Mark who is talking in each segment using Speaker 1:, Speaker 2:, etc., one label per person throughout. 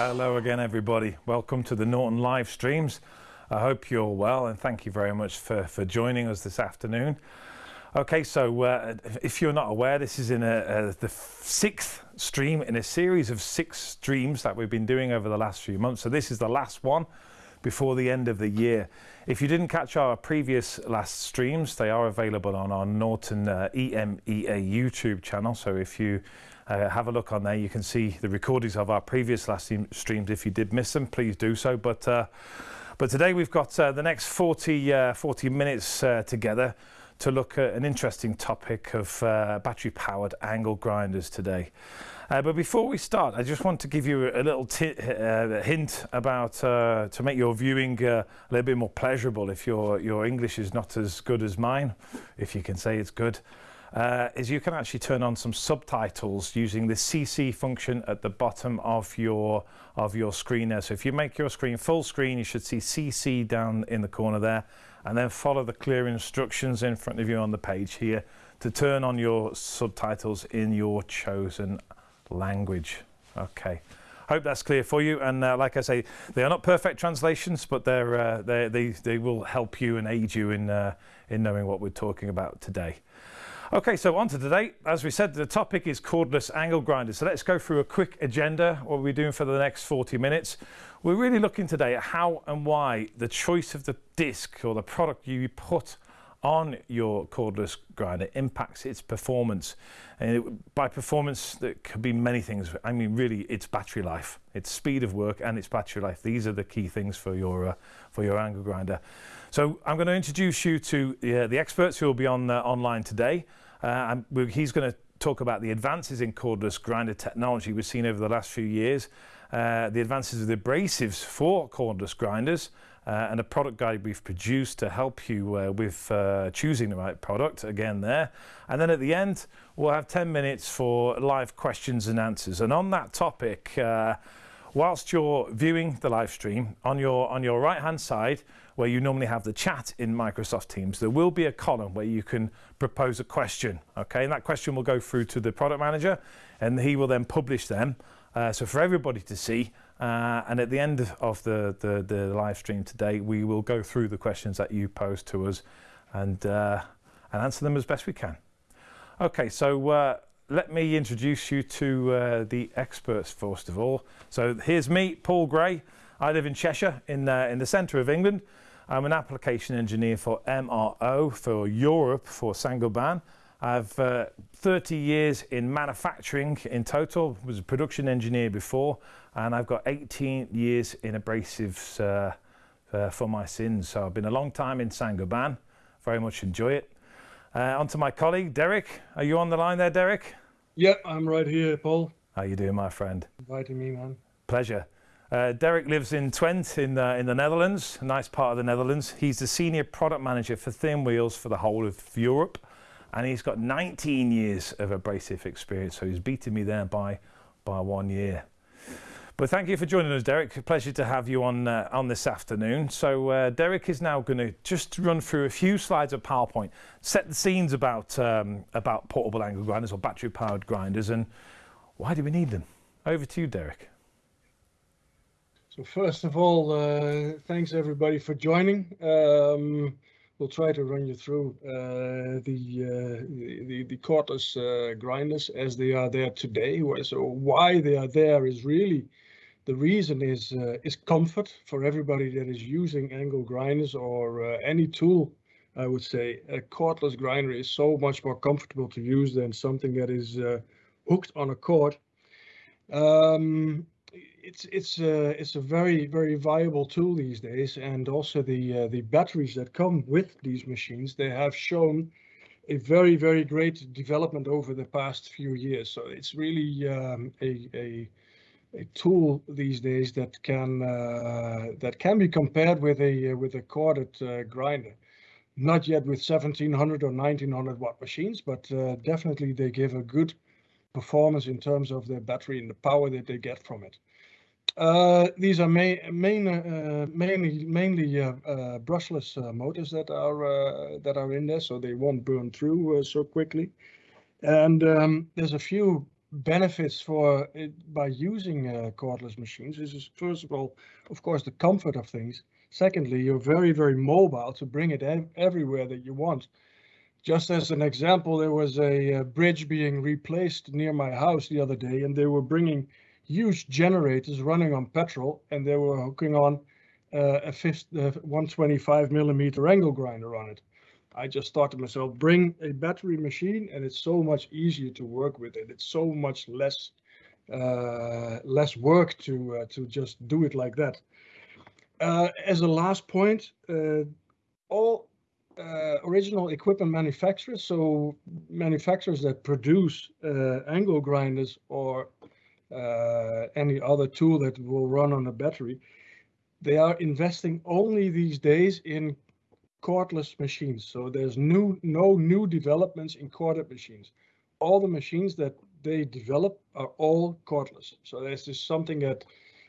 Speaker 1: Hello again, everybody. Welcome to the Norton live streams. I hope you're well and thank you very much for, for joining us this afternoon. Okay, so uh, if you're not aware, this is in a, the sixth stream in a series of six streams that we've been doing over the last few months. So this is the last one before the end of the year. If you didn't catch our previous last streams, they are available on our Norton uh, EMEA YouTube channel. So if you uh, have a look on there. You can see the recordings of our previous last streams. If you did miss them, please do so. But uh, but today we've got uh, the next 40 uh, 40 minutes uh, together to look at an interesting topic of uh, battery powered angle grinders today. but before we start, I just want to give you a little hint about to make your viewing a little bit more pleasurable if your your English is not as good as mine, if you can say it's good uh, is you can actually turn on some subtitles using the CC function at the bottom of your of your screen there. So if you make your screen full screen, you should see CC down in the corner there, and then follow the clear instructions in front of you on the page here to turn on your subtitles in your chosen language. Okay. Hope that's clear for you. And uh, like I say, they are not perfect translations, but they're, uh, they, they, they will help you and aid you in, uh, in knowing what we're talking about today. Okay, so on to today. As we said, the topic is cordless angle grinders. So let's go through a quick agenda, what we're doing for the next 40 minutes. We're really looking today at how and why the choice of the disc or the product you put on your cordless grinder impacts its performance. And it, by performance, that could be many things. I mean, really, it's battery life, it's speed of work, and it's battery life. These are the key things for your uh, for your angle grinder. So I'm going to introduce you to uh, the experts who will be on uh, online today. Uh, he's going to talk about the advances in cordless grinder technology we've seen over the last few years, uh, the advances of the abrasives for cordless grinders, uh, and a product guide we've produced to help you uh, with uh, choosing the right product again there and then at the end we'll have 10 minutes for live questions and answers and on that topic uh, whilst you're viewing the live stream on your on your right hand side where you normally have the chat in Microsoft Teams, there will be a column where you can propose a question. Okay, and that question will go through to the product manager and he will then publish them. Uh, so for everybody to see, uh, and at the end of the, the, the, live stream today, we will go through the questions that you pose to us and, uh, and answer them as best we can. Okay, so uh, let me introduce you to uh, the experts first of all. So here's me, Paul Gray. I live in Cheshire in, uh, in the centre of England. I'm an application engineer for MRO for Europe for Saint-Gobain. I've uh, 30 years in manufacturing in total, was a production engineer before, and I've got 18 years in abrasives uh, uh, for my sins. So I've been a long time in Saint-Gobain, very much enjoy it. Uh, on to my colleague, Derek. Are you on the line there, Derek?
Speaker 2: Yep, I'm right here, Paul.
Speaker 1: How you doing, my friend?
Speaker 2: Inviting me, man.
Speaker 1: Pleasure. Uh, Derek lives in Twente in, uh, in the Netherlands, a nice part of the Netherlands. He's the senior product manager for thin wheels for the whole of Europe. And he's got 19 years of abrasive experience, so he's beaten me there by, by one year. But thank you for joining us, Derek. Pleasure to have you on, uh, on this afternoon. So uh, Derek is now going to just run through a few slides of PowerPoint, set the scenes about, um, about portable angle grinders or battery-powered grinders, and why do we need them? Over to you, Derek.
Speaker 2: So first of all, uh, thanks everybody for joining. Um, we'll try to run you through uh, the, uh, the, the cordless uh, grinders as they are there today. So why they are there is really the reason is uh, is comfort for everybody that is using angle grinders or uh, any tool. I would say a cordless grinder is so much more comfortable to use than something that is hooked on a cord. Um, it's it's uh, it's a very very viable tool these days, and also the uh, the batteries that come with these machines they have shown a very very great development over the past few years. So it's really um, a, a a tool these days that can uh, that can be compared with a with a corded uh, grinder. Not yet with 1700 or 1900 watt machines, but uh, definitely they give a good performance in terms of their battery and the power that they get from it. Uh, these are main, main, uh, mainly mainly uh, uh brushless uh, motors that are uh, that are in there, so they won't burn through so quickly. And um, there's a few benefits by using uh, cordless machines This is first of all, of course, the comfort of things. Secondly, you're very, very mobile to bring it everywhere that you want. Just as an example, there was a, bridge being replaced near my house the other day, and they were bringing huge generators running on petrol, and they were hooking on uh, a 50, uh, 125 millimeter angle grinder on it. I just thought to myself, bring a battery machine, and it's so much easier to work with it. It's so much less uh, less work to uh, to just do it like that. Uh, as a last point, uh, all original equipment manufacturers, so manufacturers that produce angle grinders or any other tool that will run on a battery, they are investing only these days in cordless machines. So there's new, no new developments in corded machines. All the machines that they develop are all cordless. So this is something that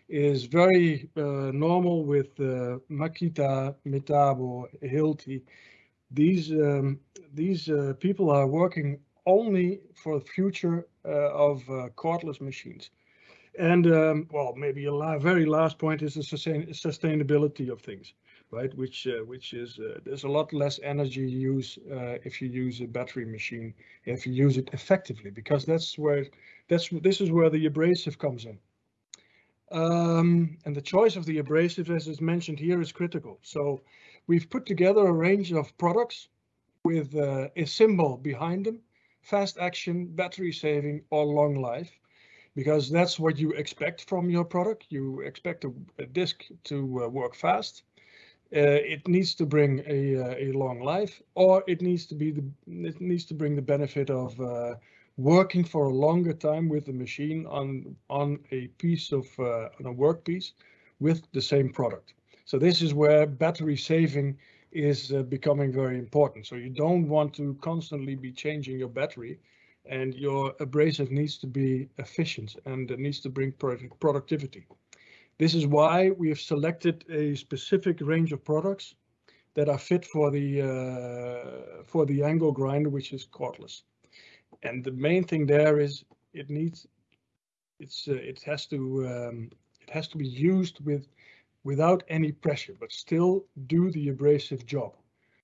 Speaker 2: is very uh, normal with uh, Makita, Metabo, Hilti. These um, these uh, people are working only for the future uh, of uh, cordless machines. And um, well, maybe a la very last point is the sustain sustainability of things right? Which uh, which is uh, there's a lot less energy use uh, if you use a battery machine if you use it effectively because that's where that's this is where the abrasive comes in. Um, and the choice of the abrasive, as is mentioned here, is critical. So we've put together a range of products with uh, a symbol behind them, fast action, battery saving, or long life, because that's what you expect from your product. You expect a, a disc to uh, work fast uh, it needs to bring a, uh, a long life, or it needs to be the it needs to bring the benefit of uh, working for a longer time with the machine on on a piece of uh, on a work piece with the same product. So this is where battery saving is uh, becoming very important. So you don't want to constantly be changing your battery, and your abrasive needs to be efficient and it needs to bring product productivity. This is why we have selected a specific range of products that are fit for the uh, for the angle grinder, which is cordless. And the main thing there is it needs it's uh, it has to um, it has to be used with without any pressure, but still do the abrasive job,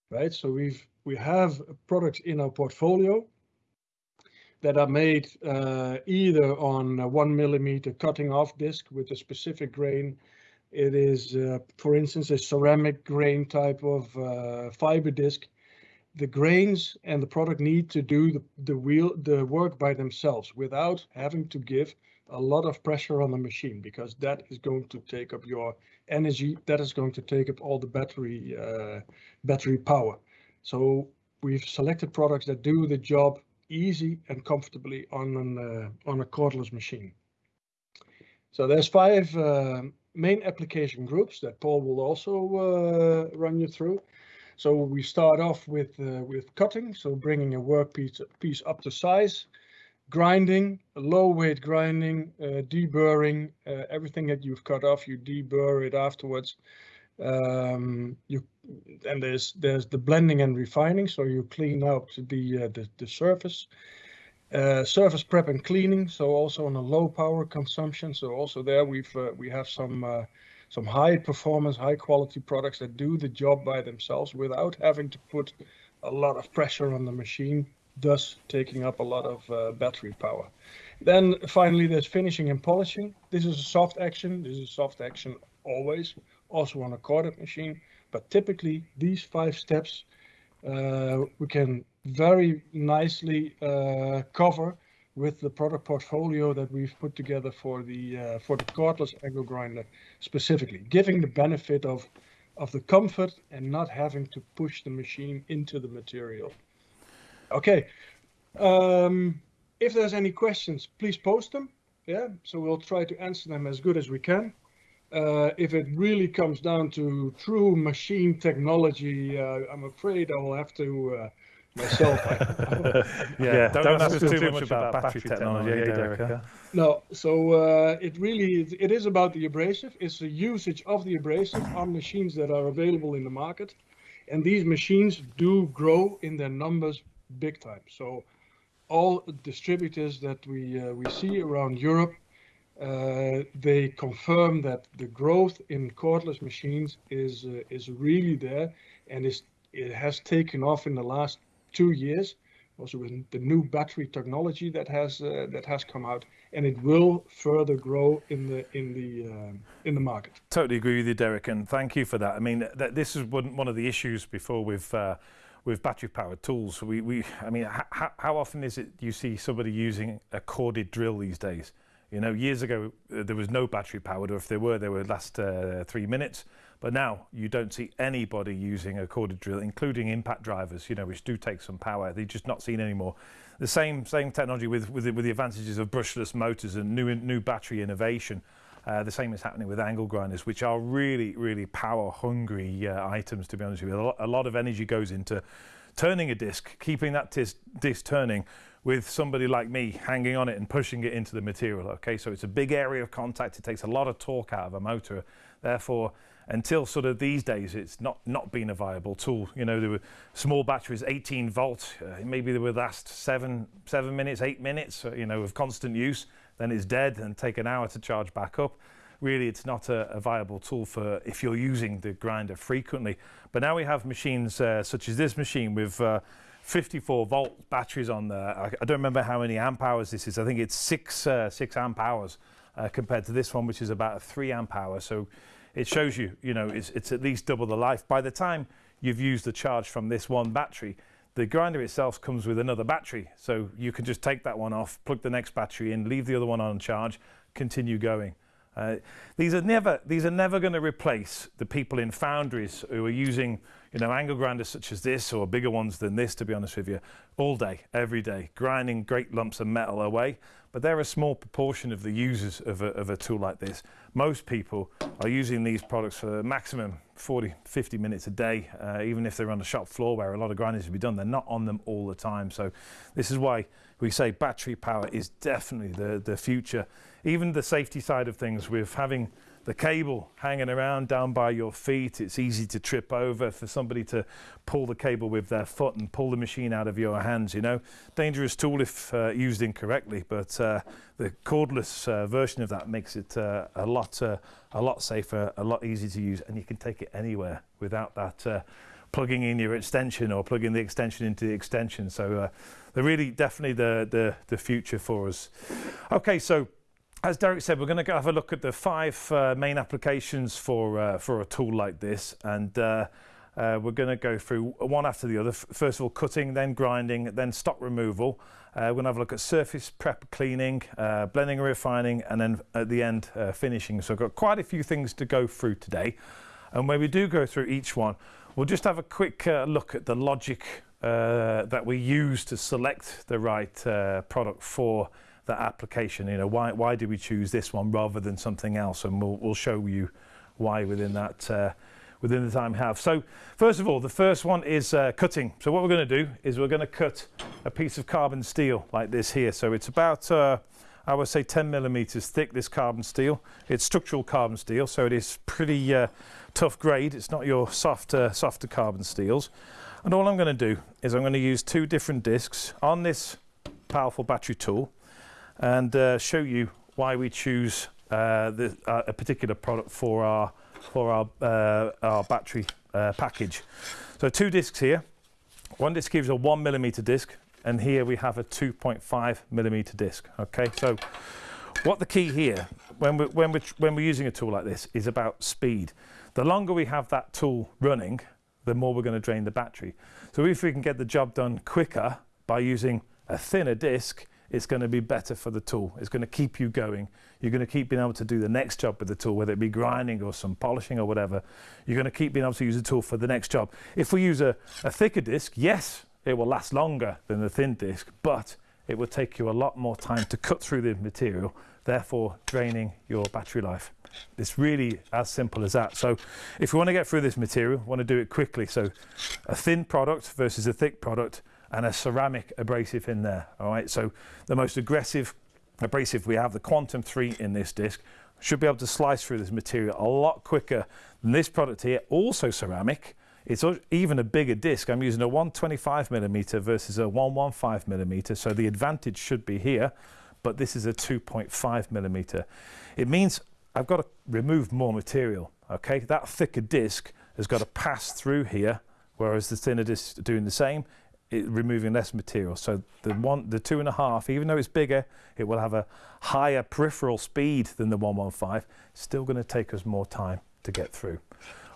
Speaker 2: right? So we've we have products in our portfolio that are made uh, either on a one millimeter cutting off disc with a specific grain. It is, uh, for instance, a ceramic grain type of uh, fiber disc. The grains and the product need to do the, the wheel the work by themselves without having to give a lot of pressure on the machine because that is going to take up your energy. That is going to take up all the battery uh, battery power. So we've selected products that do the job easy and comfortably on an uh, on a cordless machine. So there's five uh, main application groups that Paul will also uh, run you through. So we start off with uh, with cutting, so bringing a work piece, piece up to size, grinding, low weight grinding, uh, deburring, uh, everything that you've cut off, you deburr it afterwards. Um, you and there's there's the blending and refining, so you clean out the uh, the, the surface. Uh, surface prep and cleaning, so also on a low power consumption. So also there we've uh, we have some uh, some high performance, high quality products that do the job by themselves without having to put a lot of pressure on the machine, thus taking up a lot of uh, battery power. Then finally, there's finishing and polishing. This is a soft action. This is a soft action always, also on a corded machine. But typically, these five steps uh, we can very nicely uh, cover with the product portfolio that we've put together for the uh, for the cordless angle grinder specifically, giving the benefit of of the comfort and not having to push the machine into the material. Okay, um, if there's any questions, please post them. Yeah, so we'll try to answer them as good as we can. Uh, if it really comes down to true machine technology, uh, I'm afraid I will have to uh, myself.
Speaker 1: yeah, yeah, don't, don't ask us too, too much about, about battery technology, technology Derek. Derek
Speaker 2: no, so uh, it really is, it is about the abrasive. It's the usage of the abrasive on machines that are available in the market, and these machines do grow in their numbers big time. So all distributors that we uh, we see around Europe, uh, they confirm that the growth in cordless machines is uh, is really there, and it has taken off in the last two years, also with the new battery technology that has that has come out, and it will further grow in the in the in the market.
Speaker 1: Totally agree with you, Derek, and thank you for that. I mean, this is one of the issues before with battery-powered tools. We, we I mean, how often is it you see somebody using a corded drill these days? You know, years ago, uh, there was no battery-powered, or if there were, they would last uh, three minutes. But now you don't see anybody using a corded drill, including impact drivers, you know, which do take some power. They're just not seen anymore. The same same technology with with the advantages of brushless motors and new new battery innovation. Uh, the same is happening with angle grinders, which are really really power-hungry uh, items, to be honest with you. A lot of energy goes into turning a disc, keeping that disc turning with somebody like me hanging on it and pushing it into the material, okay? So it's a big area of contact. It takes a lot of torque out of a motor. Therefore, until sort of these days, it's not not been a viable tool. You know, there were small batteries, 18 volt, uh, maybe they would last seven seven minutes, eight minutes, uh, you know, of constant use, then it's dead and take an hour to charge back up. Really, it's not a viable tool for if you're using the grinder frequently. But now we have machines uh, such as this machine with 54 volt batteries on there. I don't remember how many amp hours this is. I think it's 6 six amp hours compared to this one, which is about 3 amp hours. It shows you you know, it's at least double the life. By the time you've used the charge from this one battery, the grinder itself comes with another battery. So you can just take that one off, plug the next battery in, leave the other one on charge, continue going. Uh, these are never these are never gonna replace the people in foundries who are using, you know, angle grinders such as this or bigger ones than this, to be honest with you, all day, every day, grinding great lumps of metal away. But they're a small proportion of the users of a tool like this. Most people are using these products for maximum 40, 50 minutes a day, uh, even if they're on the shop floor where a lot of grinding is to be done, they're not on them all the time. So this is why we say battery power is definitely the future. Even the safety side of things, with having the cable hanging around down by your feet, it's easy to trip over for somebody to pull the cable with their foot and pull the machine out of your hands, you know. Dangerous tool if uh, used incorrectly, but uh, the cordless uh, version of that makes it a lot a lot safer, a lot easier to use, and you can take it anywhere without that plugging in your extension or plugging the extension into the extension. So they're really definitely the the future for us. Okay. As Derek said, we're gonna have a look at the five uh, main applications for uh, for a tool like this. And uh, we're gonna go through one after the other. First of all, cutting, then grinding, then stock removal. We're gonna have a look at surface prep cleaning, blending and refining, and then at the end, finishing. So I've got quite a few things to go through today. And when we do go through each one, we'll just have a quick look at the logic that we use to select the right product for that application. You know, why did we choose this one rather than something else? And we'll we'll show you why within that, uh, within the time we have. First of all, the first one is uh, cutting. So what we're gonna do is we're gonna cut a piece of carbon steel like this here. So it's about, uh, I would say 10 millimeters thick, this carbon steel. It's structural carbon steel, so it is pretty tough grade. It's not your softer, softer carbon steels. And all I'm gonna do is I'm gonna use two different discs on this powerful battery tool and uh, show you why we choose uh, uh, a particular product for our for our our battery package. So Two discs here. One disc gives a 1 millimeter disc, and here we have a 2.5 millimeter disc. Okay? So what the key here when we when we when we're using a tool like this is about speed. The longer we have that tool running, the more we're gonna drain the battery. So if we can get the job done quicker by using a thinner disc, it's gonna be better for the tool. It's gonna keep you going. You're gonna keep being able to do the next job with the tool, whether it be grinding or some polishing or whatever. You're gonna keep being able to use the tool for the next job. If we use a thicker disc, yes, it will last longer than the thin disc, but it will take you a lot more time to cut through the material, therefore draining your battery life. It's really as simple as that. So if we wanna get through this material, wanna do it quickly, so a thin product versus a thick product and a ceramic abrasive in there. All right? So the most aggressive abrasive we have, the Quantum 3 in this disc, should be able to slice through this material a lot quicker than this product here, also ceramic. It's even a bigger disc. I'm using a 125 millimeter versus a 115 millimeter, so the advantage should be here, but this is a 2.5 millimeter. It means I've got to remove more material, okay? That thicker disc has got to pass through here, whereas the thinner disc doing the same, it, removing less material. So the one, the two and a half, even though it's bigger, it will have a higher peripheral speed than the 115. Still going to take us more time to get through.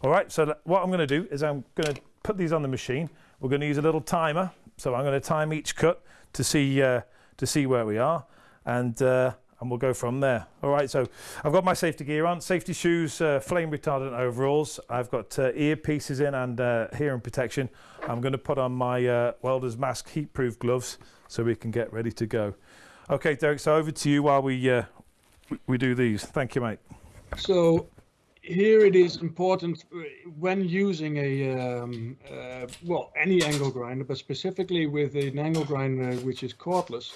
Speaker 1: All right, so what I'm going to do is I'm going to put these on the machine. We're going to use a little timer. So I'm going to time each cut to see, uh, to see where we are. And, uh, and we'll go from there. All right, so I've got my safety gear on, safety shoes, uh, flame retardant overalls. I've got uh, earpieces in and uh, hearing protection. I'm going to put on my uh, welder's mask heat-proof gloves so we can get ready to go. Okay, Derek, so over to you while we, uh, we do these. Thank you, mate.
Speaker 2: So here it is important uh, when using a um, uh, well any angle grinder but specifically with an angle grinder which is cordless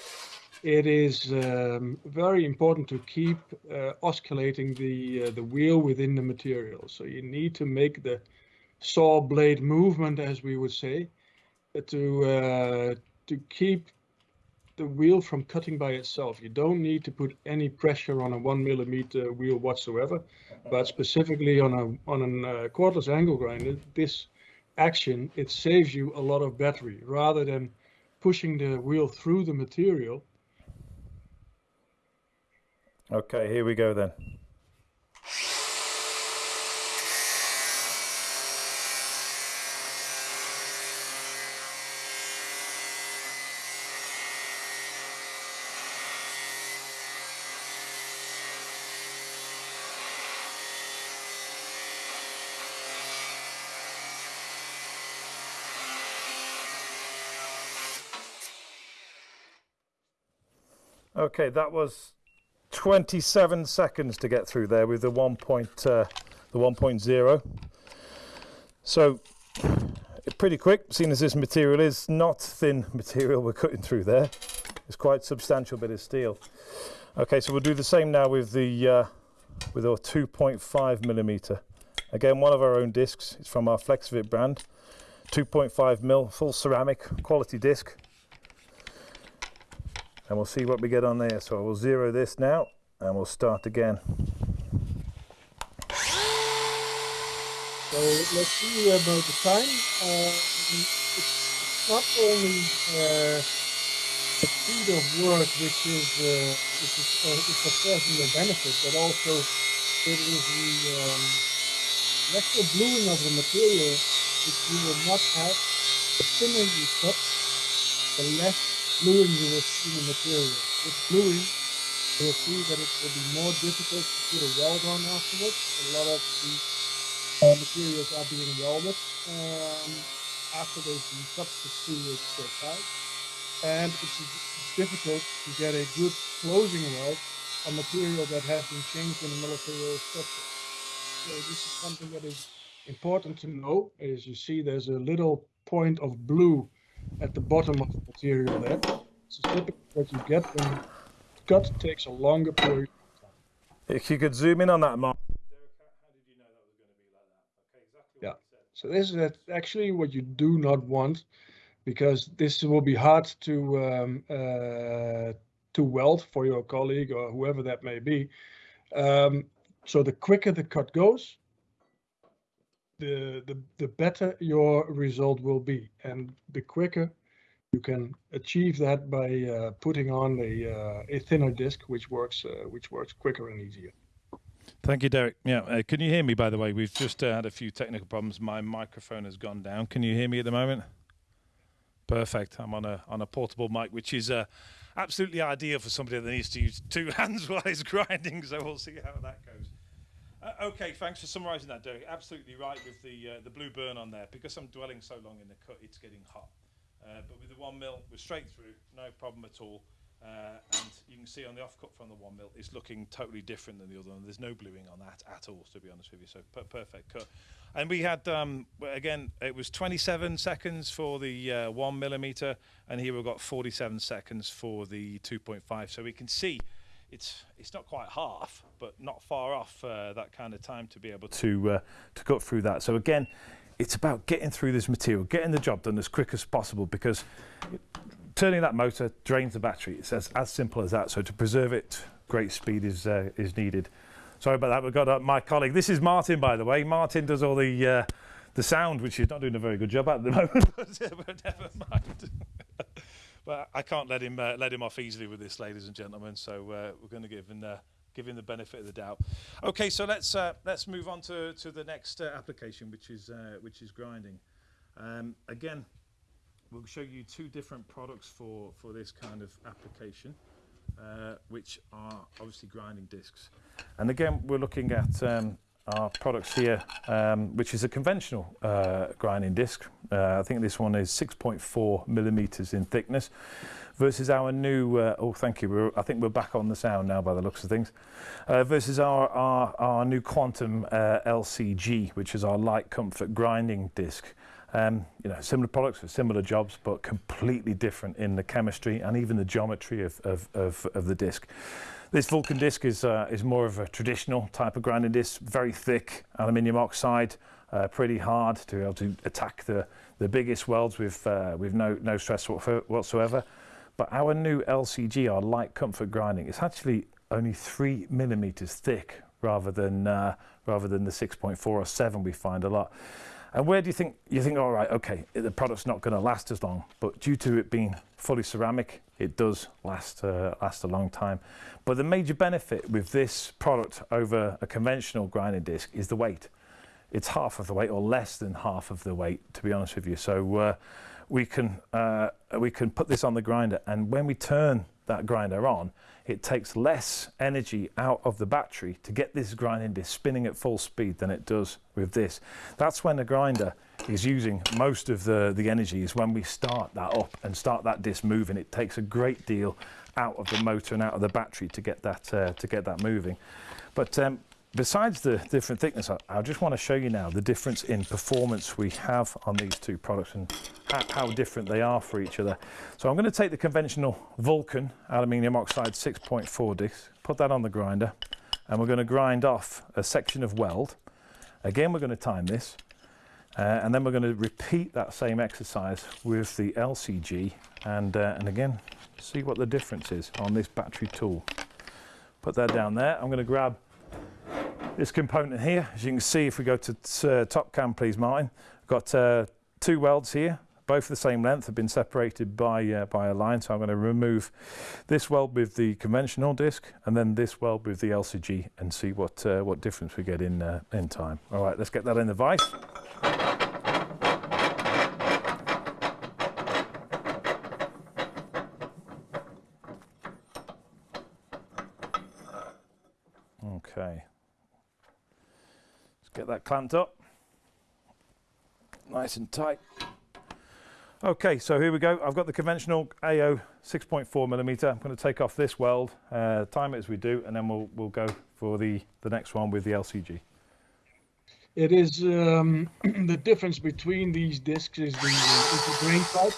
Speaker 2: it is um, very important to keep uh, oscillating the uh, the wheel within the material so you need to make the saw blade movement as we would say to uh, to keep the wheel from cutting by itself. You don't need to put any pressure on a one millimeter wheel whatsoever, but specifically on a on a uh, cordless angle grinder, this action it saves you a lot of battery rather than pushing the wheel through the material.
Speaker 1: Okay, here we go then. Okay, that was 27 seconds to get through there with the 1. Point, uh, the 1.0. So pretty quick, seeing as this material is not thin material we're cutting through there. It's quite substantial bit of steel. Okay, so we'll do the same now with the uh, with our 2.5 millimeter. Again, one of our own discs. It's from our Flexovit brand. 2.5 mil, full ceramic, quality disc and we'll see what we get on there. So I will zero this now and we'll start again.
Speaker 2: So let's see about the time. Um, it's, not only uh, the speed of work which is uh, which is uh, it's course your benefit, but also it is the um, actual bluing of the material which you will not have. The thinner you cut, the less bluing you will see the material. With bluing, you will see that it will be more difficult to put a weld on afterwards. A lot of the uh, materials are being welded um, after they've been its size. And it's difficult to get a good closing weld on material that has been changed in the military structure. So this is something that is important to know. As you see, there's a little point of blue at the bottom of the material there. So typically what you get when you cut takes a longer period of time.
Speaker 1: If you could zoom in on that, Mark.
Speaker 2: Yeah. So this is actually what you do not want because this will be hard to um, uh, to weld for your colleague or whoever that may be. Um, so the quicker the cut goes, the, the, the better your result will be. And the quicker you can achieve that by uh, putting on a, uh, a thinner disc, which works, uh, which works quicker and easier.
Speaker 1: Thank you, Derek. Yeah, uh, can you hear me, by the way? We've just uh, had a few technical problems. My microphone has gone down. Can you hear me at the moment? Perfect. I'm on a on a portable mic, which is uh, absolutely ideal for somebody that needs to use two hands while he's grinding. So we'll see how that goes. Uh, okay, thanks for summarising that, Derek. Absolutely right with the uh, the blue burn on there. Because I'm dwelling so long in the cut, it's getting hot. Uh, but with the one mil, we're straight through, no problem at all. Uh, and you can see on the offcut from the one mil, it's looking totally different than the other one. There's no bluing on that at all, to be honest with you. So per perfect cut. And we had, um, again, it was 27 seconds for the uh, one millimeter, and here we've got 47 seconds for the 2.5. So we can see it's it's not quite half, but not far off uh, that kind of time to be able to uh, to cut through that. So again, it's about getting through this material, getting the job done as quick as possible because turning that motor drains the battery. It's as, as simple as that. So to preserve it, great speed is, uh, is needed. Sorry about that. We've got uh, my colleague. This is Martin, by the way. Martin does all the uh, the sound, which he's not doing a very good job at the moment. but never mind. But I can't let him uh, let him off easily with this, ladies and gentlemen. So uh, we're going to give him the give him the benefit of the doubt. Okay, so let's uh, let's move on to, to the next uh, application, which is uh, which is grinding. Um, again, we'll show you two different products for for this kind of application, uh, which are obviously grinding discs. And again, we're looking at um, our products here, um, which is a conventional uh, grinding disc. Uh, I think this one is 6.4 millimeters in thickness versus our new, uh, oh thank you, we're, I think we're back on the sound now by the looks of things, uh, versus our, our, our new Quantum uh, LCG, which is our light comfort grinding disc. Um, you know, similar products for similar jobs, but completely different in the chemistry and even the geometry of, of, of, of the disc. This Vulcan disc is, uh, is more of a traditional type of grinding disc, very thick aluminium oxide, uh, pretty hard to be able to attack the, the biggest welds with, uh, with no, no stress whatsoever. But our new LCG, our light comfort grinding, it's actually only three millimeters thick rather than, uh, rather than the 6.4 or 7 we find a lot. And where do you think, you think, all right, okay, the product's not going to last as long, but due to it being fully ceramic, it does last, uh, last a long time. But the major benefit with this product over a conventional grinding disc is the weight. It's half of the weight or less than half of the weight, to be honest with you. So uh, we, can, uh, we can put this on the grinder and when we turn that grinder on, it takes less energy out of the battery to get this grinding disc spinning at full speed than it does with this. That's when the grinder is using most of the, the energy is when we start that up and start that disc moving. It takes a great deal out of the motor and out of the battery to get that, uh, to get that moving. But um, besides the different thickness, I, I, just want to show you now the difference in performance we have on these two products and how, how different they are for each other. So I'm going to take the conventional Vulcan aluminium oxide 6.4 disc, put that on the grinder, and we're going to grind off a section of weld. Again, we're going to time this, uh, and then we're going to repeat that same exercise with the LCG, and, uh, and again, see what the difference is on this battery tool. Put that down there. I'm going to grab this component here. As you can see, if we go to uh, top cam, please, Martin, I've got uh, two welds here, both the same length, have been separated by, uh, by a line. So I'm going to remove this weld with the conventional disc and then this weld with the LCG and see what, uh, what difference we get in, uh, in time. All right, let's get that in the vise. Okay. Let's get that clamped up. Nice and tight. Okay, so here we go. I've got the conventional AO 6.4 millimeter. I'm going to take off this weld, uh, time it as we do, and then we'll we'll go for the the next one with the LCG.
Speaker 2: It is um, the difference between these discs is the, is the grain type.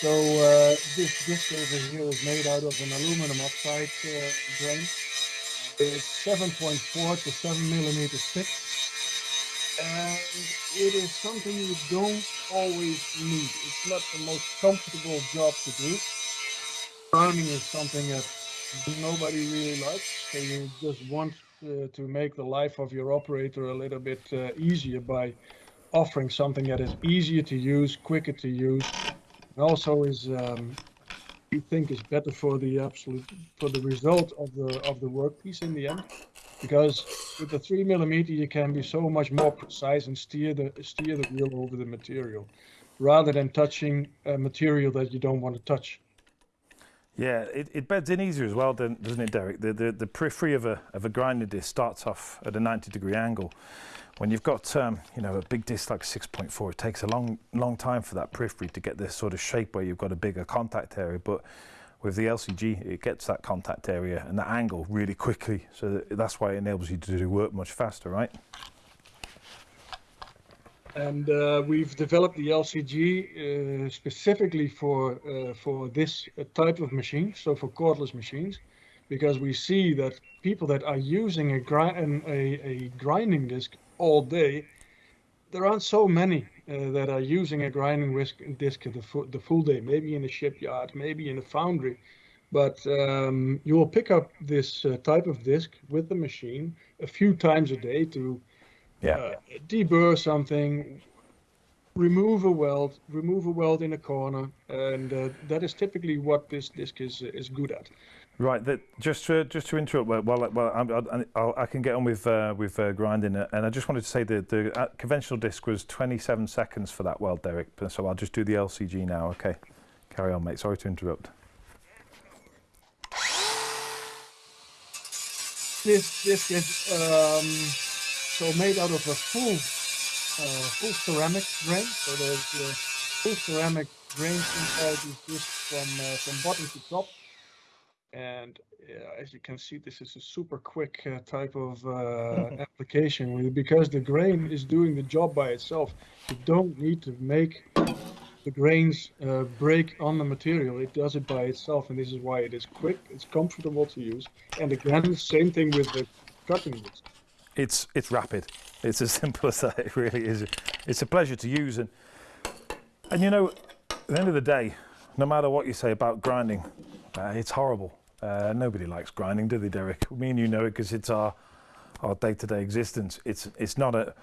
Speaker 2: So uh, this disc over here is made out of an aluminum oxide uh, grain. It's 7.4 to 7 millimeters thick. And it is something you don't always need. It's not the most comfortable job to do. Farming is something that nobody really likes. So you just want uh, to make the life of your operator a little bit uh, easier by offering something that is easier to use, quicker to use, and also is um, you think is better for the absolute for the result of the of the workpiece in the end because with the three millimeter you can be so much more precise and steer the steer the wheel over the material rather than touching a material that you don't want to touch.
Speaker 1: Yeah it, it beds in easier as well doesn't it derek? The, the the periphery of a of a grinding disc starts off at a 90 degree angle. When you've got um, you know a big disc like 6.4 it takes a long long time for that periphery to get this sort of shape where you've got a bigger contact area. But with the LCG it gets that contact area and that angle really quickly. So that's why it enables you to do work much faster right?
Speaker 2: And uh, we've developed the LCG uh, specifically for uh, for this type of machine so for cordless machines because we see that people that are using a, gri a, a grinding disc all day, there aren't so many uh, that are using a grinding disc the full, the full day, maybe in a shipyard, maybe in a foundry. But um, you will pick up this uh, type of disc with the machine a few times a day to yeah. uh, deburr something, remove a weld, remove a weld in a corner, and uh, that is typically what this disc is is good at.
Speaker 1: Right. Just to just to interrupt, well, well, i i can get on with uh, with uh, grinding, and I just wanted to say that the uh, conventional disc was 27 seconds for that weld, Derek. So I'll just do the LCG now. Okay. Carry on, mate. Sorry to interrupt.
Speaker 2: This disc is um, so made out of a full uh, full ceramic grain. So there's uh, full ceramic grains inside these discs from uh, from bottom to top and as you can see, this is a super quick uh, type of uh, application because the grain is doing the job by itself. You don't need to make the grains uh, break on the material. It does it by itself, and this is why it is quick, it's comfortable to use. And again, same thing with the cutting disc.
Speaker 1: It's, it's rapid. It's as simple as that. It really is. It's a pleasure to use. And, and you know, at the end of the day, no matter what you say about grinding, uh, it's horrible uh, nobody likes grinding, do they, Derek? Me and you know it because it's our our day-to-day existence. It's it's not a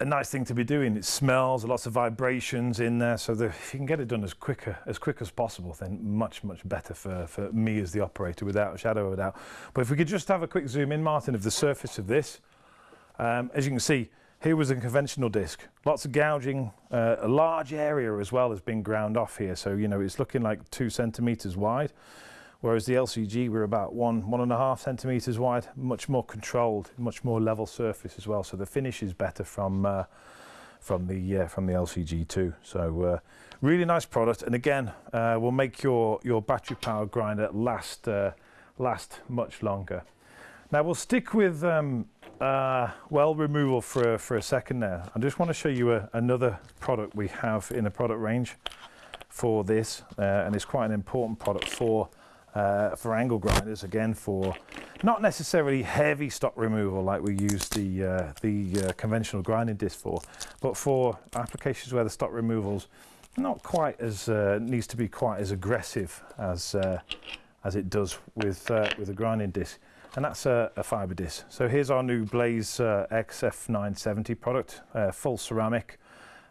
Speaker 1: a nice thing to be doing. It smells, lots of vibrations in there. So the, if you can get it done as quicker as quick as possible, then much much better for for me as the operator, without a shadow of a doubt. But if we could just have a quick zoom in, Martin, of the surface of this, um, as you can see. Here was a conventional disc, lots of gouging, uh, a large area as well has been ground off here. So, you know, it's looking like two centimeters wide whereas the LCG we're about one, one and a half centimeters wide, much more controlled, much more level surface as well. So the finish is better from uh, from the uh, from the LCG too. So uh, really nice product, and again, uh, will make your your battery powered grinder last uh, last much longer. Now we'll stick with um, uh, weld removal for for a second there. I just want to show you a, another product we have in the product range for this, and it's quite an important product for uh, for angle grinders again for not necessarily heavy stock removal like we use the uh, the uh, conventional grinding disc for but for applications where the stock removals not quite as uh, needs to be quite as aggressive as uh, as it does with uh, with a grinding disc. And that's a, a, fiber disc. So here's our new Blaze XF970 product full ceramic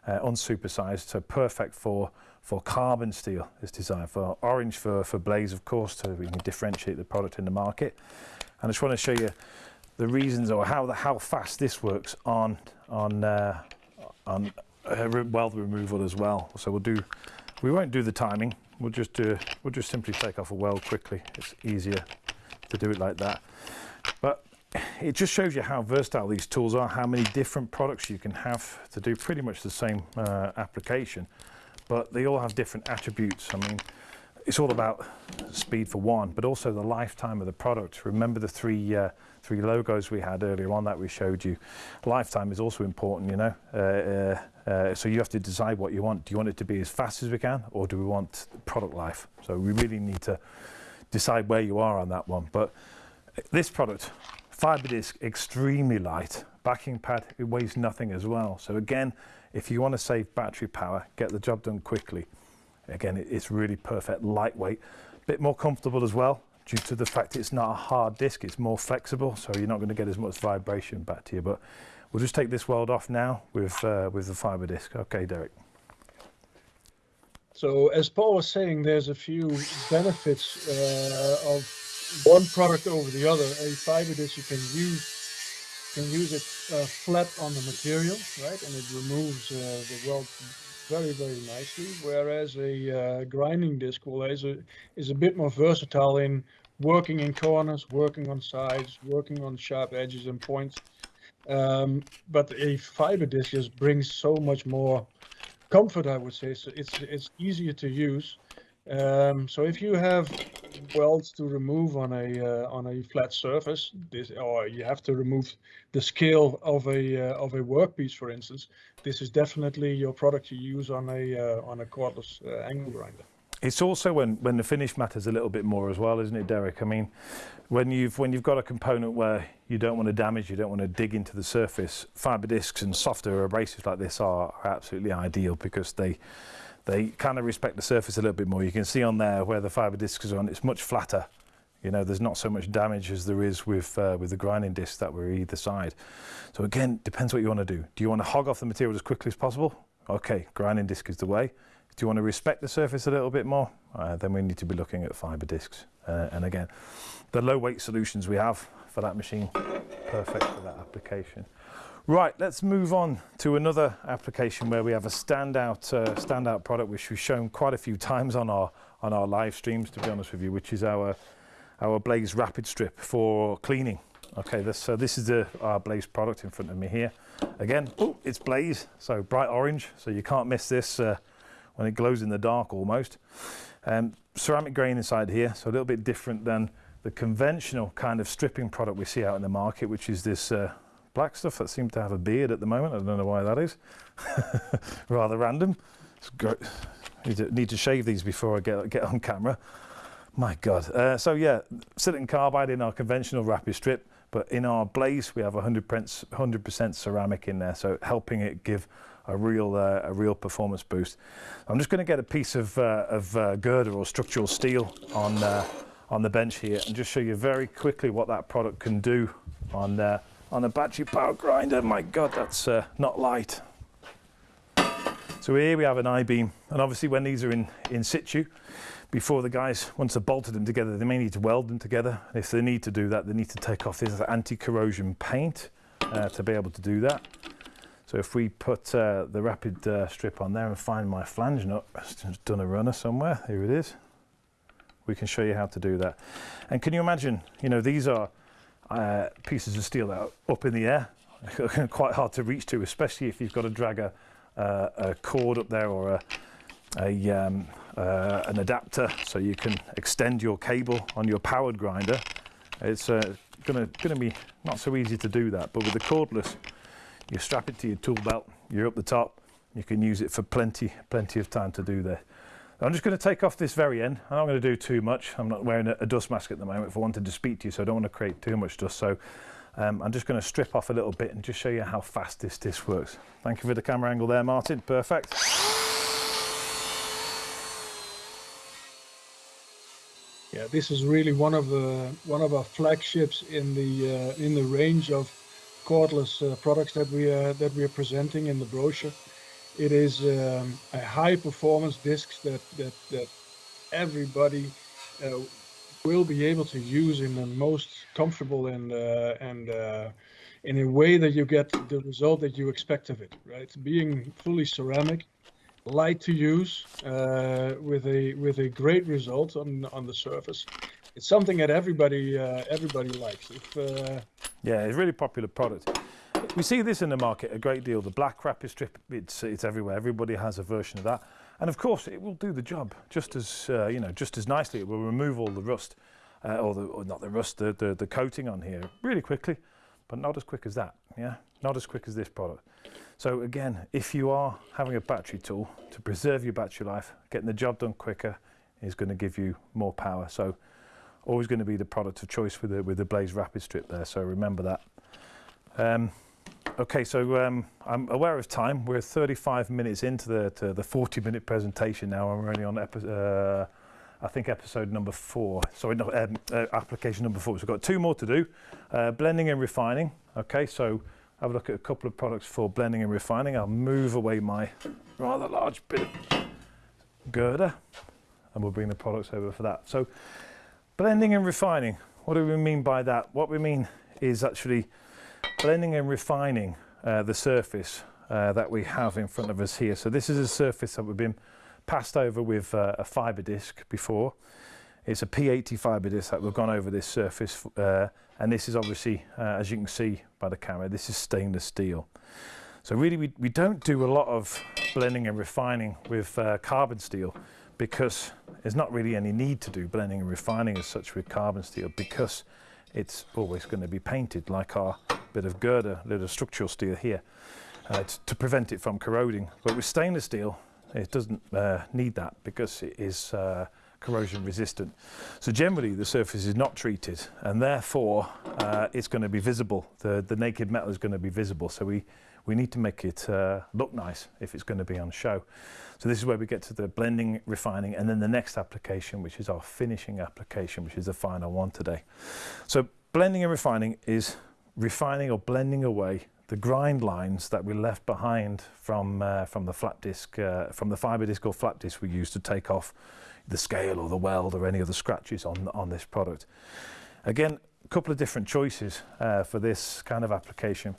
Speaker 1: unsupersized so perfect for for carbon steel is designed for orange for, for blaze of course so we can differentiate the product in the market. And I just want to show you the reasons or how the, how fast this works on on uh, on uh, weld removal as well. So we'll do we won't do the timing. We'll just do we'll just simply take off a weld quickly. It's easier to do it like that. But it just shows you how versatile these tools are how many different products you can have to do pretty much the same uh, application but they all have different attributes. I mean, it's all about speed for one, but also the lifetime of the product. Remember the three uh, three logos we had earlier on that we showed you. Lifetime is also important, you know. Uh, uh, uh, so you have to decide what you want. Do you want it to be as fast as we can, or do we want product life? So we really need to decide where you are on that one. But this product, fiber disc, extremely light. Backing pad, it weighs nothing as well. So again, if you want to save battery power, get the job done quickly. Again, it's really perfect, lightweight, a bit more comfortable as well due to the fact it's not a hard disc, it's more flexible, so you're not going to get as much vibration back to you. But we'll just take this weld off now with, uh, with the fiber disc. Okay, Derek.
Speaker 2: So as Paul was saying, there's a few benefits uh, of one product over the other. A fiber disc you can use can use it uh, flat on the material, right? And it removes uh, the weld very, very nicely. Whereas a uh, grinding disc will is a, is a bit more versatile in working in corners, working on sides, working on sharp edges and points. Um, but a fiber disc just brings so much more comfort, I would say. So it's it's easier to use. Um, so if you have welds to remove on a uh, on a flat surface, this or you have to remove the scale of a uh, of a workpiece, for instance, this is definitely your product you use on a uh, on a cordless uh, angle grinder.
Speaker 1: it's also when, when the finish matters a little bit more as well, isn't it, Derek? I mean, when you've when you've got a component where you don't want to damage, you don't want to dig into the surface, fiber discs and softer abrasives like this are, are absolutely ideal because they they kind of respect the surface a little bit more. You can see on there where the fiber discs are on, it's much flatter. You know, there's not so much damage as there is with uh, with the grinding discs that were either side. So again, depends what you want to do. Do you want to hog off the material as quickly as possible? Okay, grinding disc is the way. Do you want to respect the surface a little bit more? Uh, then we need to be looking at fiber discs. Uh, and again, the low weight solutions we have for that machine, perfect for that application. Right, let's move on to another application where we have a standout uh, standout product which we've shown quite a few times on our on our live streams to be honest with you, which is our our Blaze Rapid Strip for cleaning. Okay, this so this is the our Blaze product in front of me here. Again, oh, it's Blaze, so bright orange, so you can't miss this uh, when it glows in the dark almost. Um, ceramic grain inside here, so a little bit different than the conventional kind of stripping product we see out in the market, which is this uh, black stuff that seems to have a beard at the moment. I don't know why that is. Rather random. Need to, need to shave these before I get, get on camera. My God. Uh, so yeah, silicon carbide in our conventional rapid strip, but in our blaze we have 100% ceramic in there, so helping it give a real uh, a real performance boost. I'm just going to get a piece of, uh, of uh, girder or structural steel on uh, on the bench here and just show you very quickly what that product can do on uh, on a battery power grinder. My God, that's uh, not light. So here we have an I-beam, and obviously when these are in, in situ, before the guys, once they've bolted them together, they may need to weld them together. If they need to do that, they need to take off this anti-corrosion paint uh, to be able to do that. So if we put uh, the rapid uh, strip on there and find my flange nut, it's done a runner somewhere, here it is. We can show you how to do that. And can you imagine, you know, these are uh, pieces of steel that are up in the air, quite hard to reach to, especially if you've got to drag a, uh, a cord up there or a, a um, uh, an adapter so you can extend your cable on your powered grinder. It's uh, gonna, gonna be not so easy to do that, but with the cordless, you strap it to your tool belt, you're up the top, you can use it for plenty, plenty of time to do that. I'm just going to take off this very end. I'm not going to do too much. I'm not wearing a, a, dust mask at the moment if I wanted to speak to you, so I don't want to create too much dust. So um, I'm just going to strip off a little bit and just show you how fast this disc works. Thank you for the camera angle there, Martin. Perfect.
Speaker 2: Yeah, this is really one of the one of our flagships in the uh, in the range of cordless uh, products that we are that we are presenting in the brochure. It is um, a high performance disc that, that, that everybody uh, will be able to use in the most comfortable and, uh, and uh, in a way that you get the result that you expect of it, right? Being fully ceramic, light to use, uh, with a with a great result on on the surface. It's something that everybody uh, everybody likes. If, uh,
Speaker 1: yeah, it's a really popular product. We see this in the market a great deal. The black rapid strip, it's, it's everywhere. Everybody has a version of that. And of course, it will do the job just as, uh, you know, just as nicely. It will remove all the rust, uh, or, the, or not the rust, the, the, the coating on here really quickly, but not as quick as that, yeah? Not as quick as this product. So again, if you are having a battery tool to preserve your battery life, getting the job done quicker is going to give you more power. So always going to be the product of choice with the, with the Blaze Rapid Strip there. So remember that. Um, Okay, so um, I'm aware of time. We're 35 minutes into the the 40 minute presentation now, and we're only on uh, I think episode number four. Sorry, not um, uh, application number four. So we've got two more to do. Uh, blending and refining. Okay, so have a look at a couple of products for blending and refining. I'll move away my rather large bit of girder, and we'll bring the products over for that. So blending and refining. What do we mean by that? What we mean is actually blending and refining uh, the surface uh, that we have in front of us here. So this is a surface that we've been passed over with uh, a fibre disc before. It's a P80 fibre disc that we've gone over this surface uh, and this is obviously, uh, as you can see by the camera, this is stainless steel. So really we, we don't do a lot of blending and refining with uh, carbon steel because there's not really any need to do blending and refining as such with carbon steel because it's always going to be painted like our bit of girder, little structural steel here uh, to prevent it from corroding. But with stainless steel, It doesn't uh, need that because it is uh, corrosion resistant. So generally the surface is not treated and therefore uh, it's going to be visible. The, the naked metal is going to be visible. So we, we need to make it uh, look nice if it's going to be on show. So this is where we get to the blending, refining, and then the next application, which is our finishing application, which is the final one today. So blending and refining is refining or blending away the grind lines that we left behind from uh, from the flat disc, uh, from the fiber disc or flat disc we used to take off the scale or the weld or any other scratches on on this product. Again, a couple of different choices uh, for this kind of application.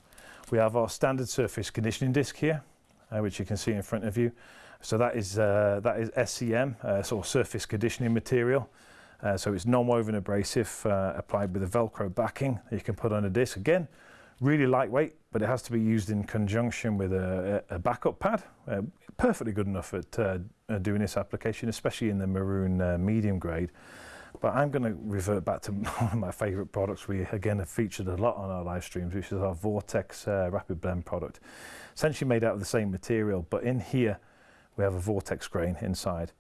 Speaker 1: We have our standard surface conditioning disc here, uh, which you can see in front of you. So that is, uh, that is SCM, uh, sort of surface conditioning material. Uh, so it's non-woven abrasive uh, applied with a Velcro backing that you can put on a disc. Again, really lightweight, but it has to be used in conjunction with a, a backup pad. Uh, perfectly good enough at uh, doing this application, especially in the maroon uh, medium grade. But I'm going to revert back to one of my favourite products we again have featured a lot on our live streams, which is our Vortex uh, Rapid Blend product. Essentially made out of the same material, but in here we have a Vortex grain inside.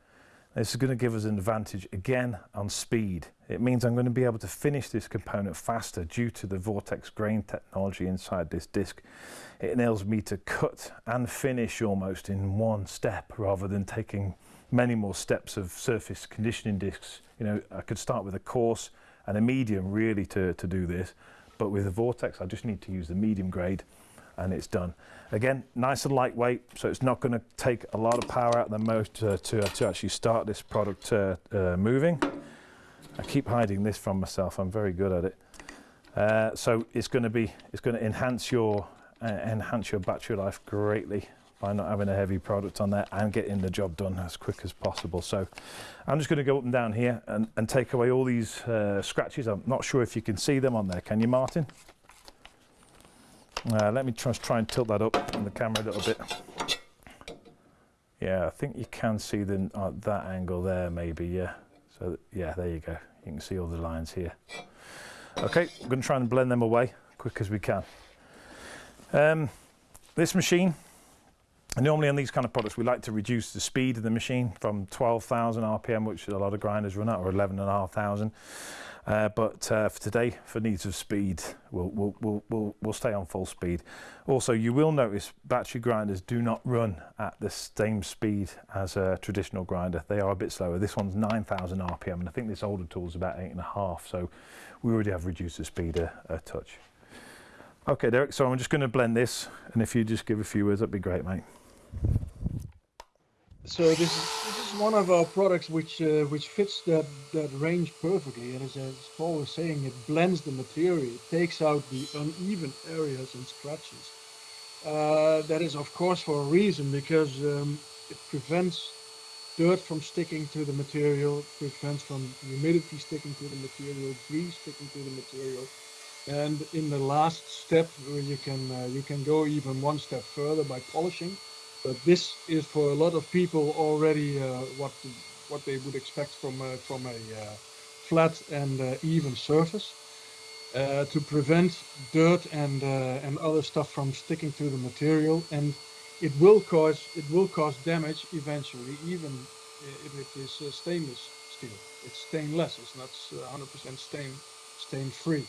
Speaker 1: This is going to give us an advantage again on speed. It means I'm going to be able to finish this component faster due to the Vortex grain technology inside this disc. It enables me to cut and finish almost in one step rather than taking many more steps of surface conditioning discs. You know, I could start with a coarse and a medium really to, to do this, but with the Vortex I just need to use the medium grade and it's done. Again, nice and lightweight, so it's not going to take a lot of power out of the motor to, to actually start this product uh, uh, moving. I keep hiding this from myself, I'm very good at it. Uh, so it's going to be, it's going to enhance your, uh, enhance your battery life greatly by not having a heavy product on there and getting the job done as quick as possible. So I'm just going to go up and down here and, and take away all these uh, scratches. I'm not sure if you can see them on there. Can you, Martin? Uh, let me try, try and tilt that up on the camera a little bit. Yeah, I think you can see them at that angle there maybe, yeah. So yeah, there you go. You can see all the lines here. Okay, I'm going to try and blend them away quick as we can. Um, this machine, normally on these kind of products, we like to reduce the speed of the machine from 12,000 RPM, which a lot of grinders run at, or 11,500. Uh, but uh, for today, for needs of speed, we'll, we'll, we'll, we'll, stay on full speed. Also, you will notice battery grinders do not run at the same speed as a traditional grinder. They are a bit slower. This one's 9,000 RPM, and I think this older tool is about eight and a half. So we already have reduced the speed a, a touch. Okay, Derek, so I'm just going to blend this, and if you just give a few words, that'd be great, mate.
Speaker 2: So this is, this is one of our products which uh, which fits that that range perfectly. And as, as Paul was saying, it blends the material, it takes out the uneven areas and scratches. Uh, that is of course for a reason because um, it prevents dirt from sticking to the material, prevents from humidity sticking to the material, grease sticking to the material. And in the last step, you can uh, you can go even one step further by polishing but this is for a lot of people already uh, what what they would expect from a, from a uh, flat and uh, even surface. Uh, to prevent dirt and uh, and other stuff from sticking to the material, and it will cause it will cause damage eventually, even if it is uh, stainless steel. It's stainless. It's not 100% stain stain free,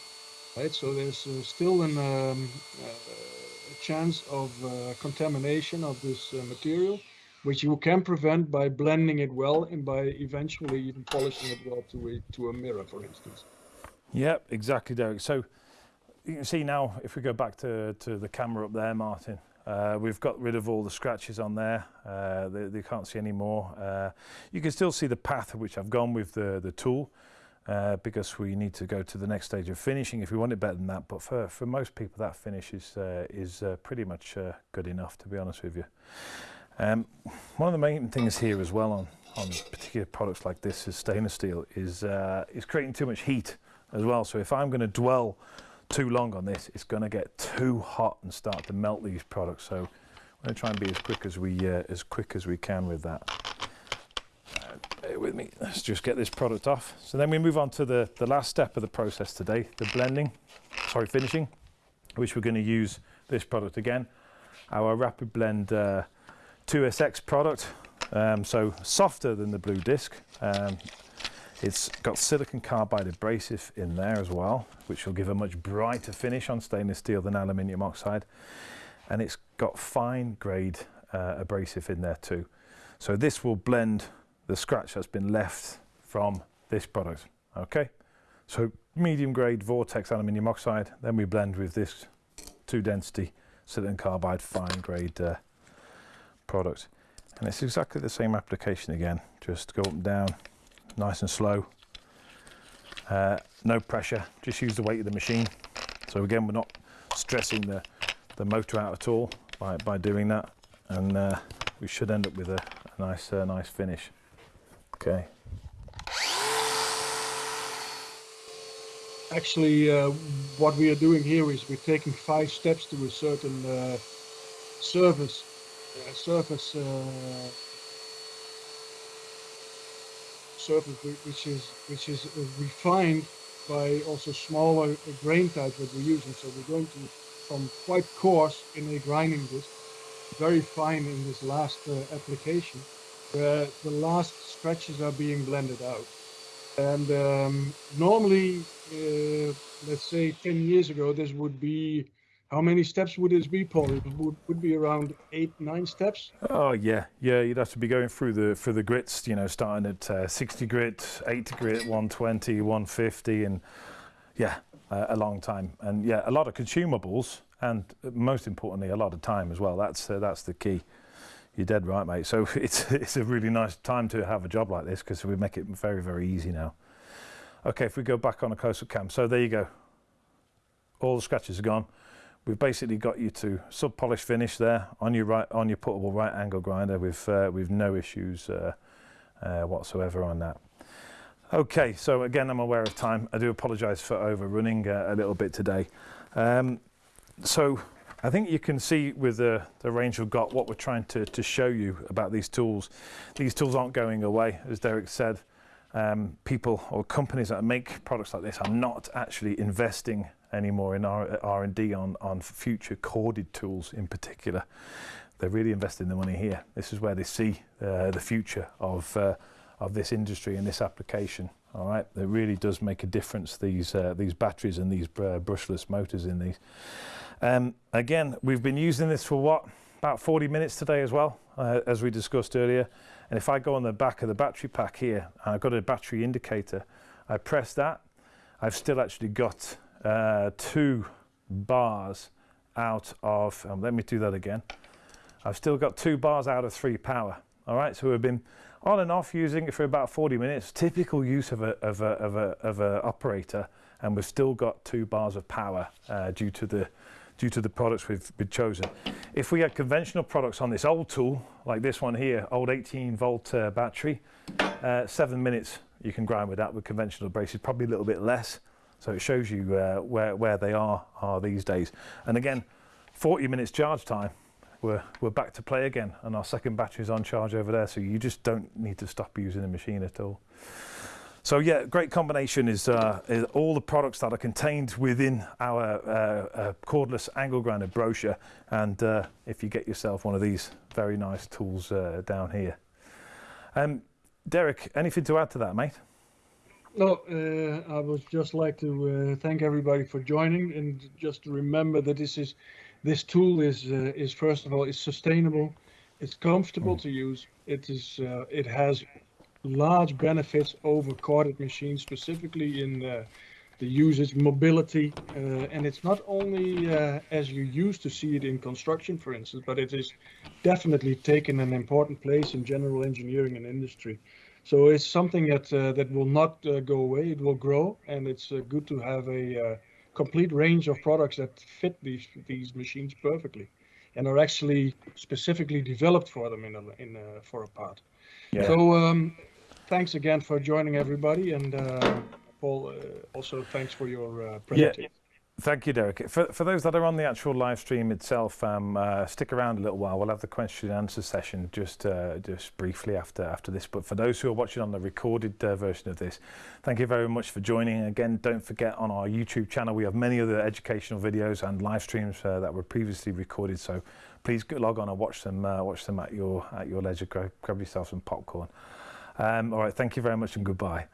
Speaker 2: right? So there's still an um, chance of uh, contamination of this uh, material, which you can prevent by blending it well and by eventually even polishing it well to a, to a mirror, for instance.
Speaker 1: Yep, exactly, Derek. So you can see now, if we go back to, to the camera up there, Martin, uh, we've got rid of all the scratches on there. Uh, they, they, can't see any more. Uh, you can still see the path which I've gone with the, the tool uh, because we need to go to the next stage of finishing if we want it better than that. But for, for most people, that finish is, uh, is uh, pretty much uh, good enough, to be honest with you. Um, one of the main things here as well on, on particular products like this is stainless steel is, uh, is creating too much heat as well. So if I'm going to dwell too long on this, it's going to get too hot and start to melt these products. So I'm going to try and be as quick as we, uh, as quick as we can with that with me. Let's just get this product off. So then we move on to the, the last step of the process today, the blending, sorry, finishing, which we're going to use this product again. Our Rapid Blend uh, 2SX product. Um, so softer than the blue disc. Um, it's got silicon carbide abrasive in there as well, which will give a much brighter finish on stainless steel than aluminium oxide. And it's got fine grade uh, abrasive in there too. So this will blend the scratch that's been left from this product. Okay, so medium grade Vortex aluminium oxide, then we blend with this two density silicon carbide fine grade uh, product. And it's exactly the same application again, just go up and down, nice and slow. Uh, no pressure, just use the weight of the machine. So again, we're not stressing the, the motor out at all by, by doing that. And uh, we should end up with a, a nice, uh, nice finish. Okay.
Speaker 2: Actually, uh, what we are doing here is we're taking five steps to a certain uh, surface, uh, surface, surface which is which is uh, refined by also smaller grain types that we're using. So we're going to from quite coarse in a grinding disc, very fine in this last uh, application, where the last scratches are being blended out. And um, normally, uh, let's say 10 years ago, this would be, how many steps would this be, Paul? It would, would be around eight, nine steps?
Speaker 1: Oh yeah, yeah. You'd have to be going through the for the grits, you know, starting at uh, 60 grit, 80 grit, 120, 150, and yeah, uh, a long time. And yeah, a lot of consumables, and most importantly, a lot of time as well. That's uh, that's the key. You're dead right, mate. So it's it's a really nice time to have a job like this because we make it very very easy now. Okay, if we go back on a close-up cam, so there you go. All the scratches are gone. We've basically got you to sub polish finish there on your right on your puttable right angle grinder with uh, with no issues uh, uh, whatsoever on that. Okay, so again, I'm aware of time. I do apologise for overrunning uh, a little bit today. Um, so I think you can see with the, the range we've got what we're trying to, to show you about these tools. These tools aren't going away, as Derek said. Um, people or companies that make products like this are not actually investing anymore in R&D on, on future corded tools in particular. They're really investing the money here. This is where they see uh, the future of, uh, of this industry and this application. All right, it really does make a difference, these, uh, these batteries and these uh, brushless motors in these. Um, again, we've been using this for what? About 40 minutes today as well, uh, as we discussed earlier. And if I go on the back of the battery pack here, I've got a battery indicator, I press that, I've still actually got uh, two bars out of, um, let me do that again. I've still got two bars out of three power. All right, so we've been on and off using it for about 40 minutes, typical use of a, of a, of a, of a operator, and we've still got two bars of power uh, due to the due to the products we've, chosen. If we had conventional products on this old tool, like this one here, old 18 volt uh, battery, uh, seven minutes you can grind with that with conventional abrasive, probably a little bit less. So it shows you uh, where, where they are, are these days. And again, 40 minutes charge time, we're, we're back to play again and our second battery is on charge over there. So you just don't need to stop using the machine at all. So yeah, great combination is, uh, is, all the products that are contained within our uh, uh, cordless angle grinder brochure. And uh, if you get yourself one of these very nice tools uh, down here. Um, Derek, anything to add to that, mate?
Speaker 2: No, uh, I would just like to thank everybody for joining and just to remember that this is this tool is is first of all is sustainable, it's comfortable mm. to use, it is it has large benefits over corded machines, specifically in uh, the usage, mobility, uh, and it's not only uh, as you used to see it in construction, for instance, but it is definitely taken an important place in general engineering and industry. So it's something that uh, that will not uh, go away. It will grow, and it's uh, good to have a complete range of products that fit these these machines perfectly, and are actually specifically developed for them in a, in a, for a part. Yeah. So um, thanks again for joining everybody. And uh, Paul, uh, also thanks for your uh, presentation. Yeah.
Speaker 1: Thank you, Derek. For, for those that are on the actual live stream itself, um, uh, stick around a little while. We'll have the question and answer session just uh, just briefly after after this. But for those who are watching on the recorded uh, version of this, thank you very much for joining. Again, don't forget on our YouTube channel we have many other educational videos and live streams uh, that were previously recorded. So please log on and watch them uh, watch them at your at your leisure. Grab, grab yourself some popcorn. Um, all right, thank you very much and goodbye.